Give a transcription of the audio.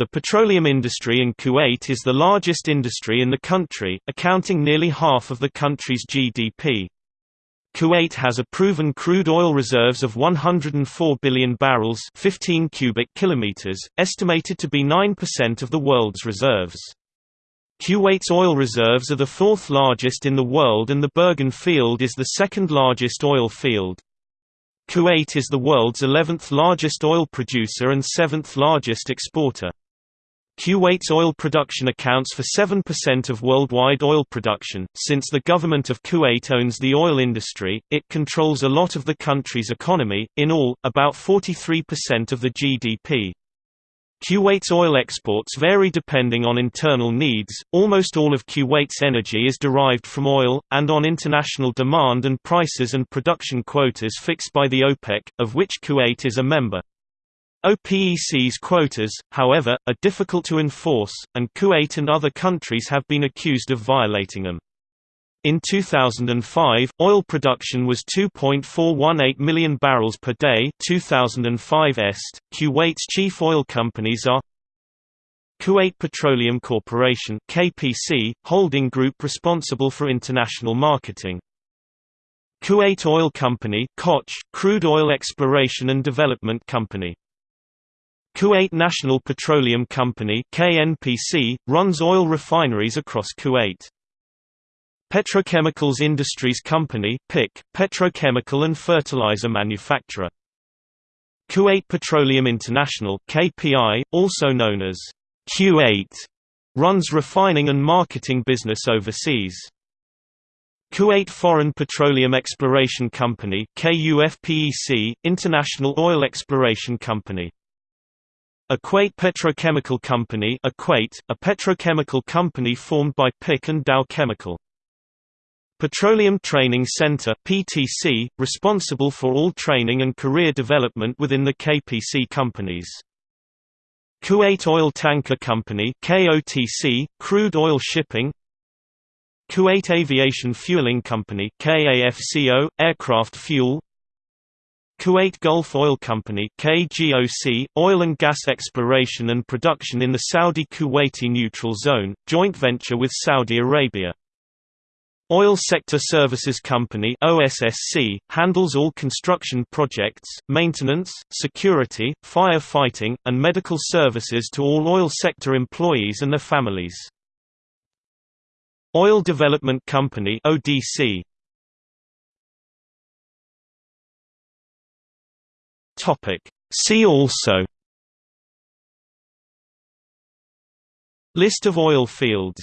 The petroleum industry in Kuwait is the largest industry in the country, accounting nearly half of the country's GDP. Kuwait has a proven crude oil reserves of 104 billion barrels 15 cubic kilometers, estimated to be 9% of the world's reserves. Kuwait's oil reserves are the fourth largest in the world and the Burgan field is the second largest oil field. Kuwait is the world's 11th largest oil producer and 7th largest exporter. Kuwait's oil production accounts for 7% of worldwide oil production. Since the government of Kuwait owns the oil industry, it controls a lot of the country's economy, in all, about 43% of the GDP. Kuwait's oil exports vary depending on internal needs. Almost all of Kuwait's energy is derived from oil, and on international demand and prices and production quotas fixed by the OPEC, of which Kuwait is a member. OPEC's quotas, however, are difficult to enforce, and Kuwait and other countries have been accused of violating them. In 2005, oil production was 2.418 million barrels per day 2005 est. Kuwait's chief oil companies are Kuwait Petroleum Corporation KPC, holding group responsible for international marketing. Kuwait Oil Company KOC, crude oil exploration and development company Kuwait National Petroleum Company KNPC, runs oil refineries across Kuwait. Petrochemicals Industries Company PIC, petrochemical and fertilizer manufacturer. Kuwait Petroleum International KPI, also known as Q8, runs refining and marketing business overseas. Kuwait Foreign Petroleum Exploration Company KUFPEC, International Oil Exploration Company Equate Petrochemical Company Equate, a petrochemical company formed by PIC and Dow Chemical. Petroleum Training Center PTC, responsible for all training and career development within the KPC companies. Kuwait Oil Tanker Company KOTC, crude oil shipping Kuwait Aviation Fueling Company KAFCO, aircraft fuel Kuwait Gulf Oil Company KGOC, oil and gas exploration and production in the Saudi-Kuwaiti Neutral Zone, joint venture with Saudi Arabia. Oil Sector Services Company OSSC, handles all construction projects, maintenance, security, firefighting, and medical services to all oil sector employees and their families. Oil Development Company ODC, Topic. See also List of oil fields